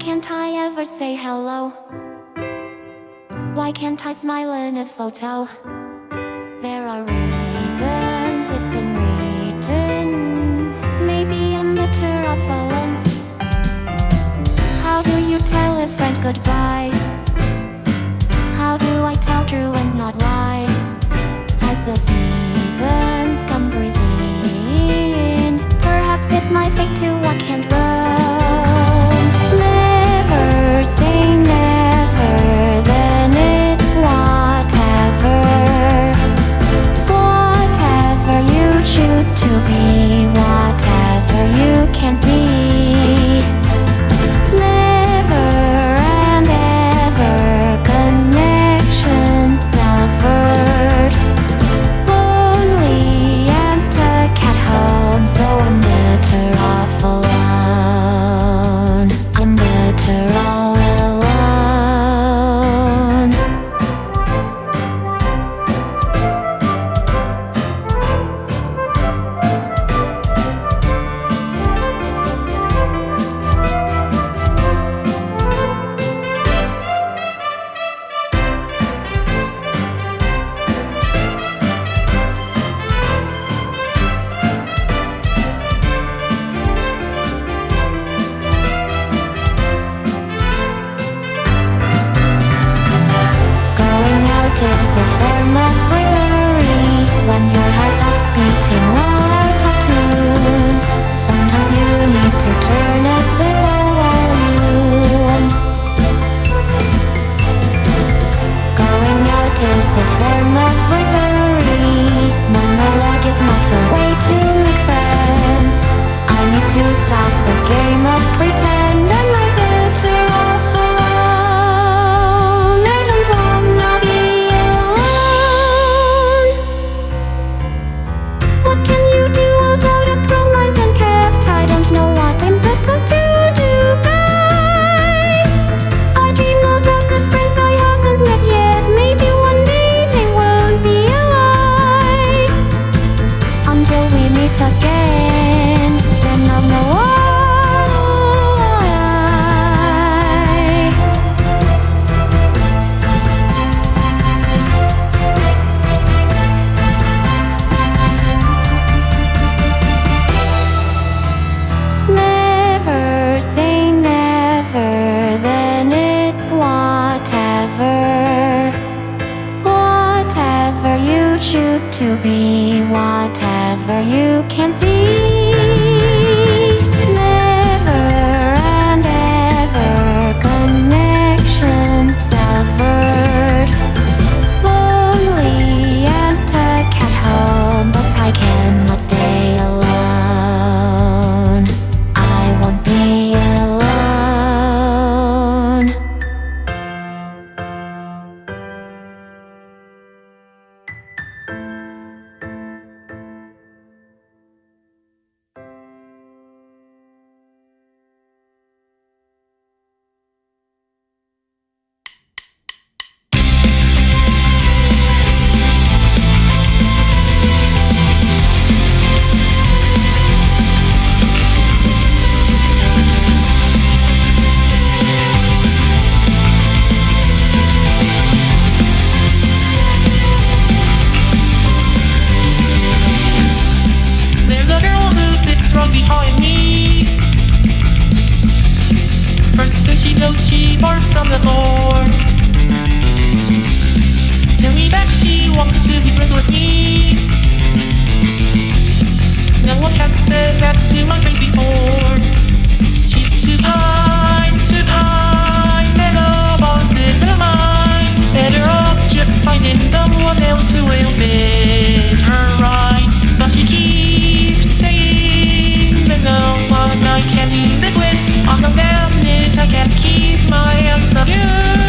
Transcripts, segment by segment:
can't I ever say hello? Why can't I smile in a photo? There are reasons it's been written Maybe I'm better off alone How do you tell a friend goodbye? can see. till she barks on the floor. Tell me that she wants to be friends with me. No one has said that to my face before. She's too kind, too kind, and opposite of mine. Better off just finding someone else who will fit her right. But she keeps saying there's no one I can do this with. I know them can't keep my eyes off you.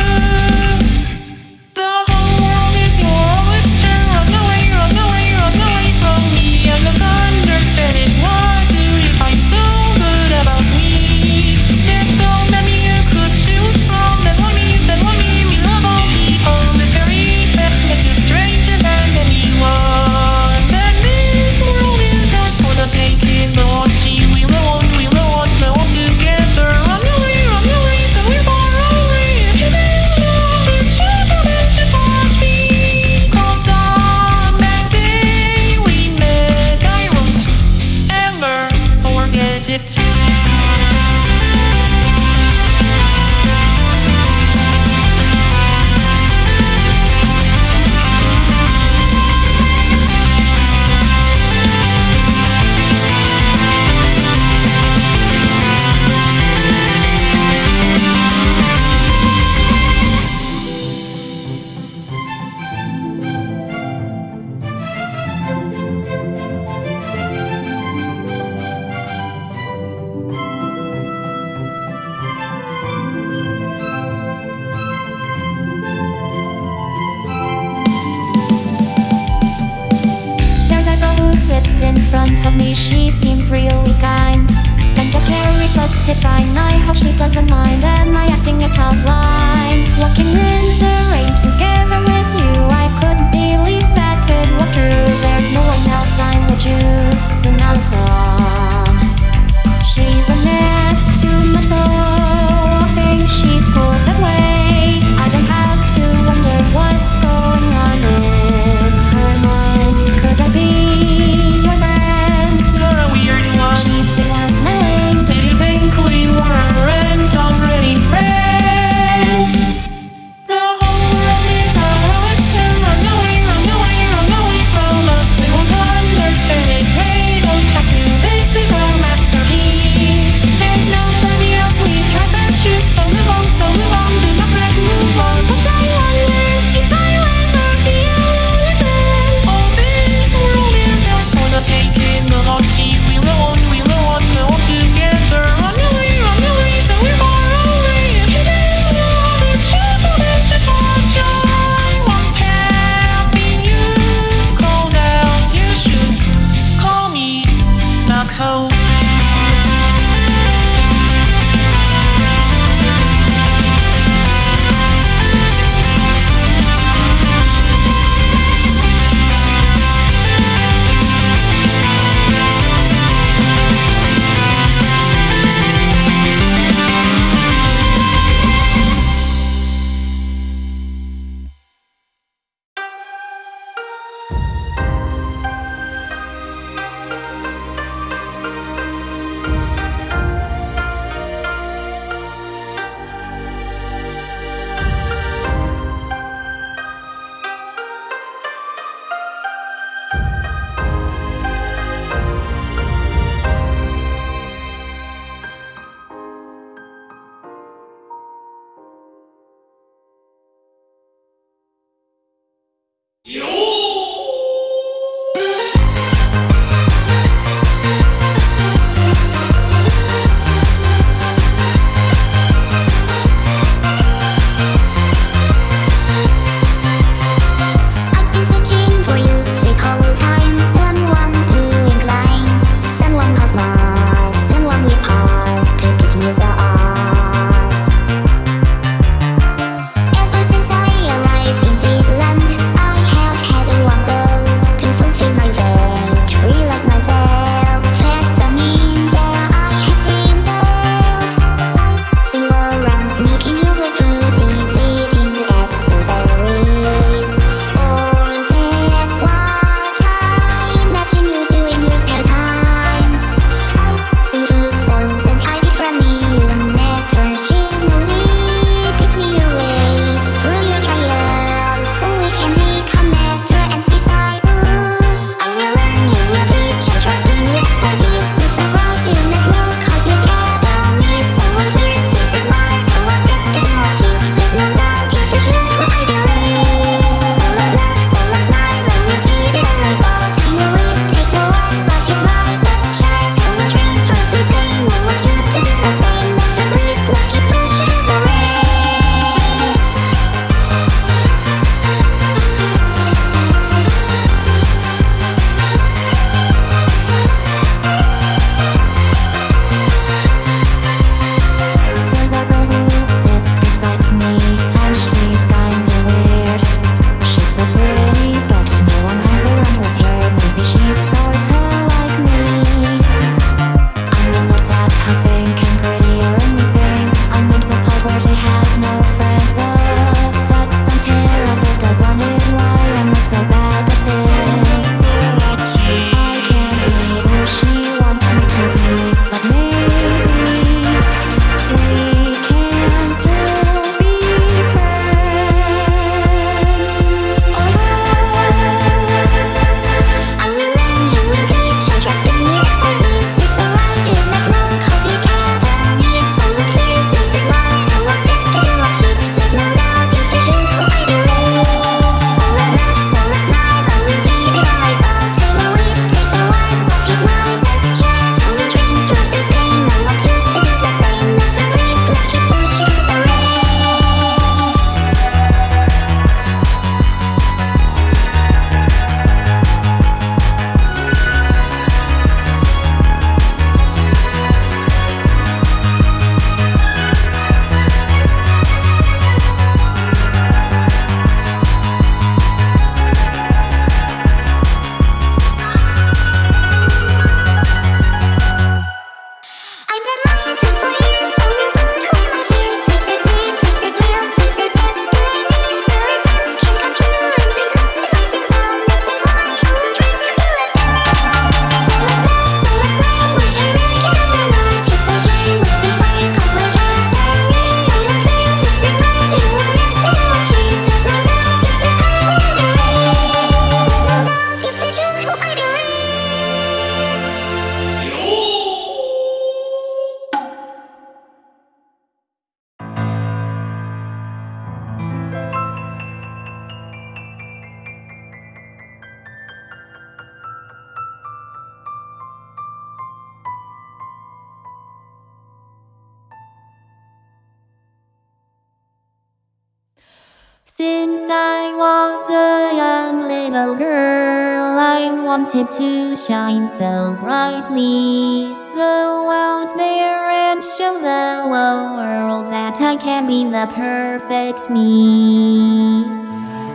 I was a young little girl, I wanted to shine so brightly. Go out there and show the world that I can be the perfect me.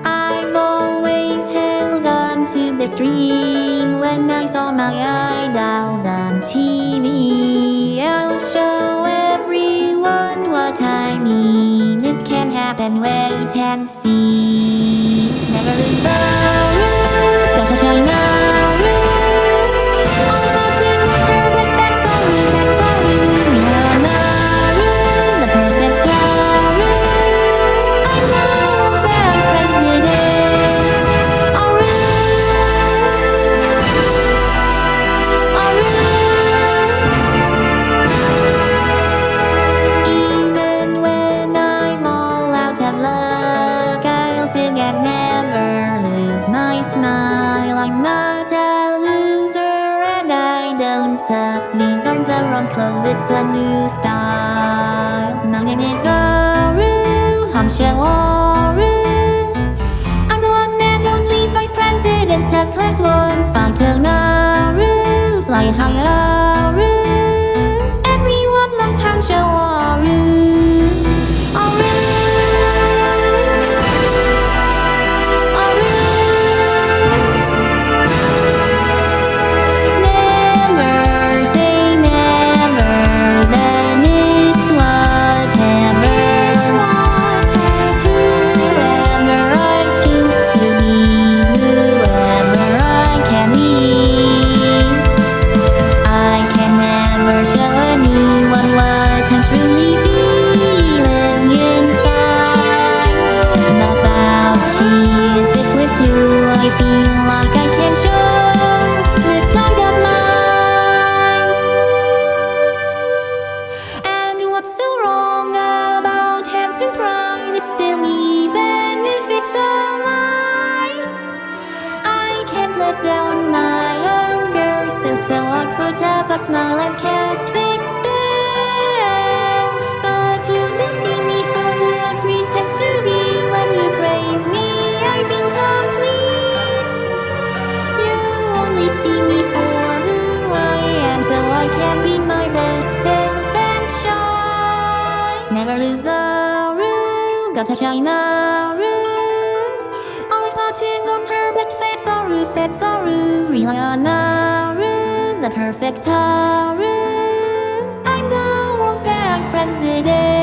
I've always held on to this dream when I saw my idols on TV. Can happen, wait and see. Never lose the root, don't touch my it's a new style. My name is Aru, Hansha Aru. I'm the one and only vice president of class one. Photo Naru, fly high root. Always putting on her best face, Aru. Rely on Naru, the perfect Taru. I'm the world's best president.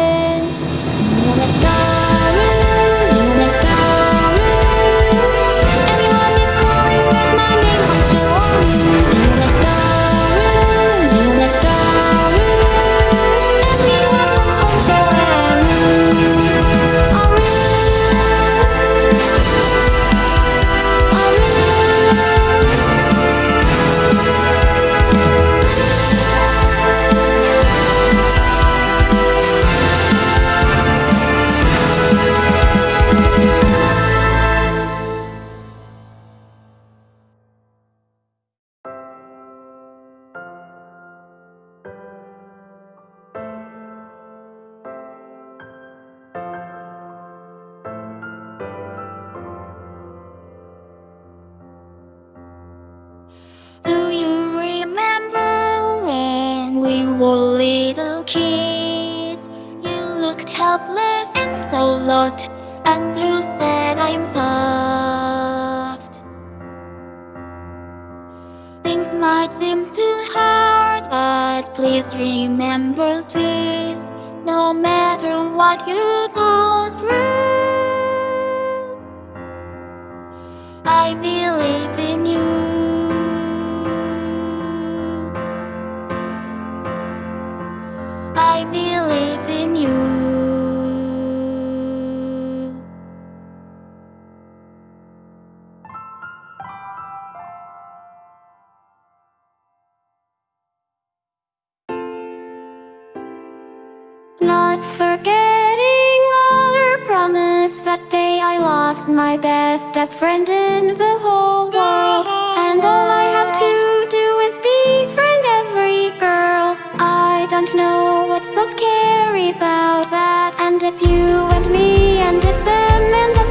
Not forgetting our promise that day I lost my bestest friend in the whole world. And all I have to do is befriend every girl. I don't know what's so scary about that. And it's you and me, and it's them and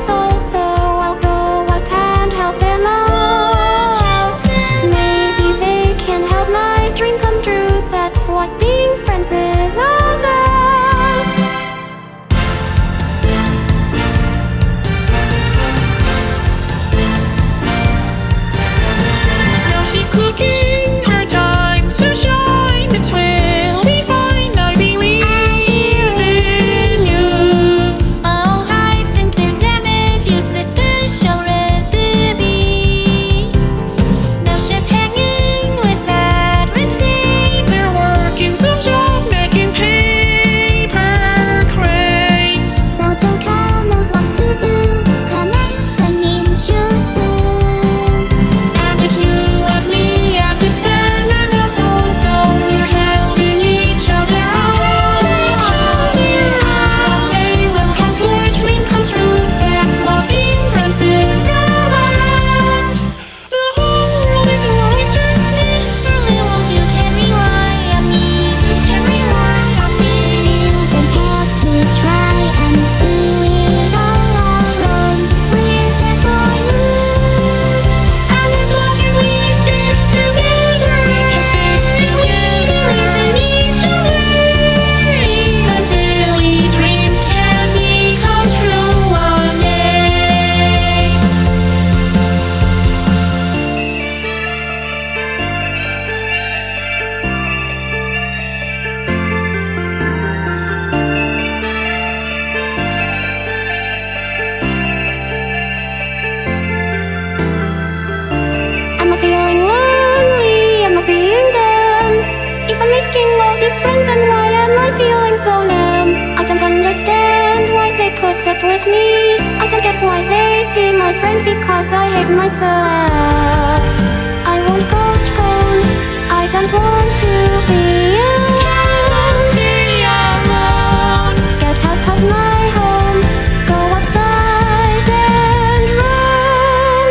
why they be my friend because I hate myself. I won't postpone. I don't want to be alone. Get out of my home. Go outside and roam.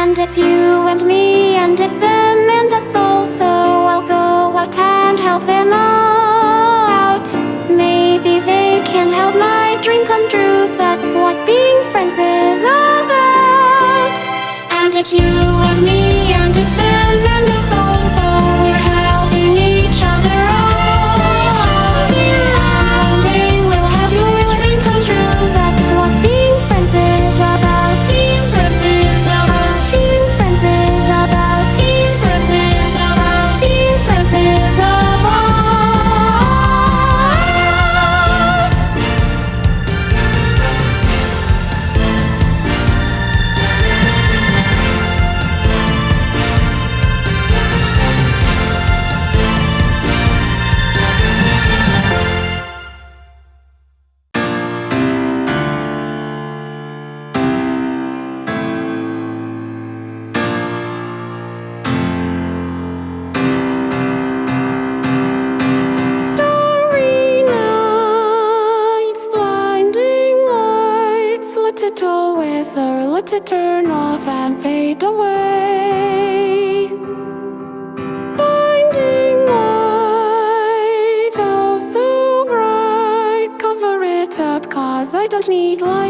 And it's you and me, and it's them and us all. So I'll go out and help them out. Maybe they can help my dream come true. You and me,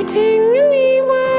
don't need lighting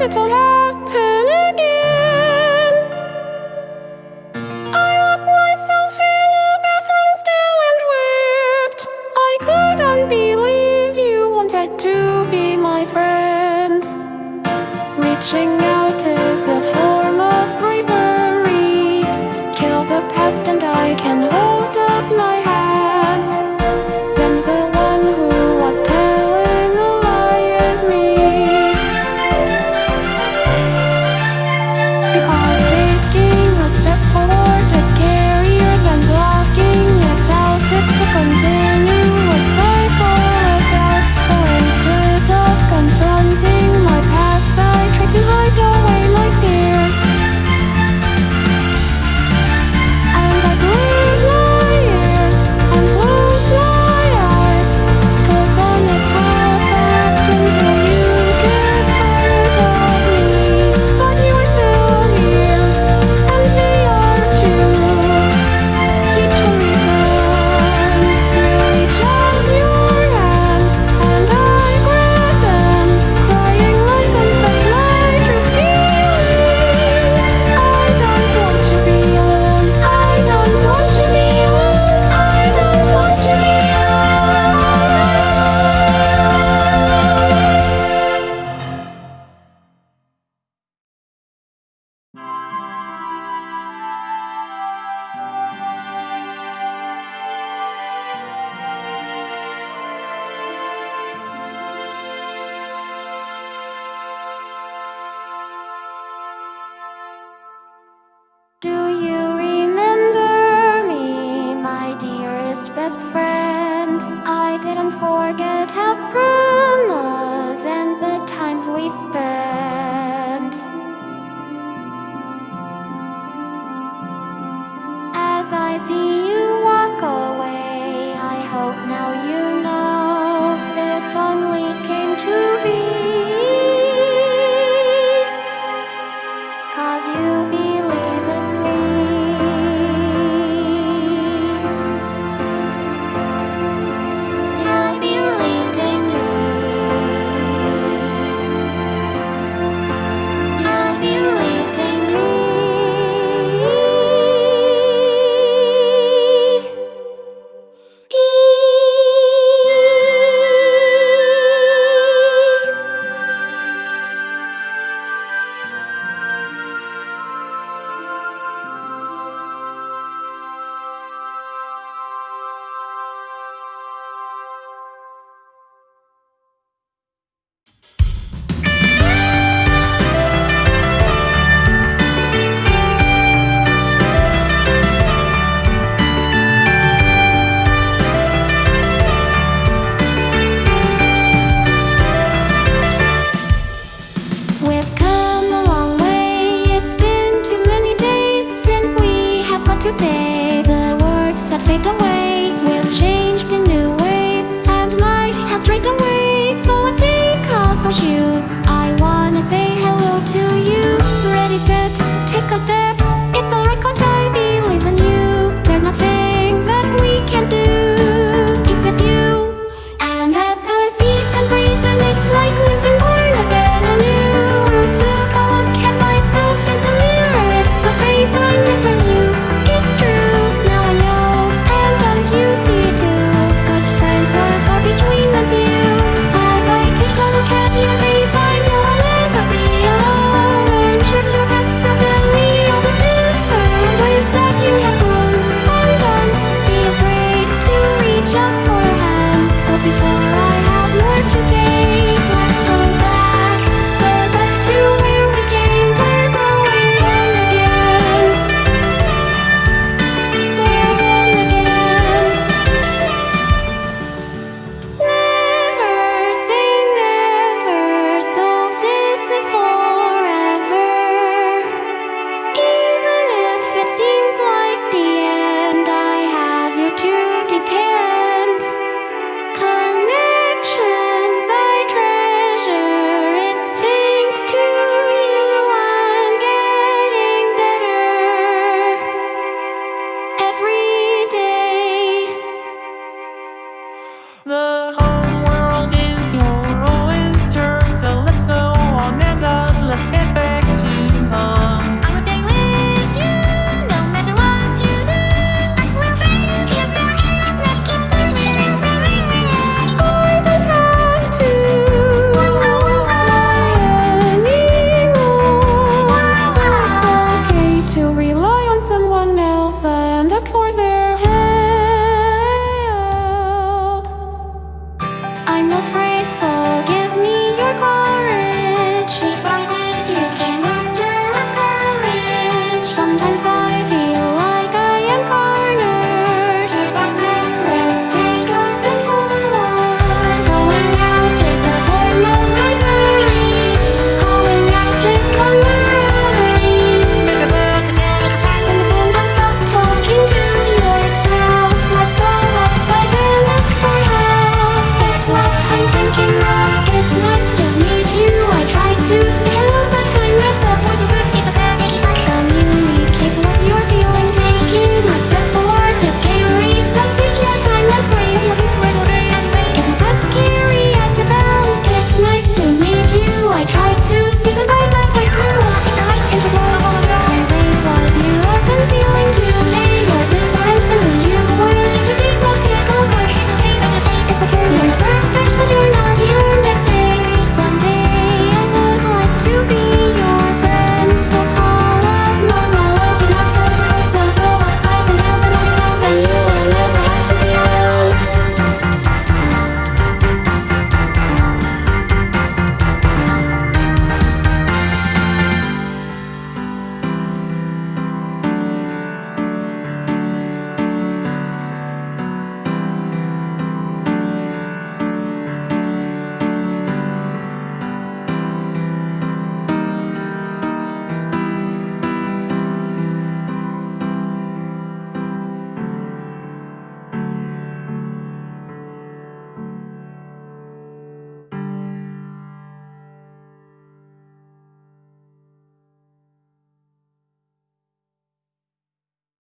to tell her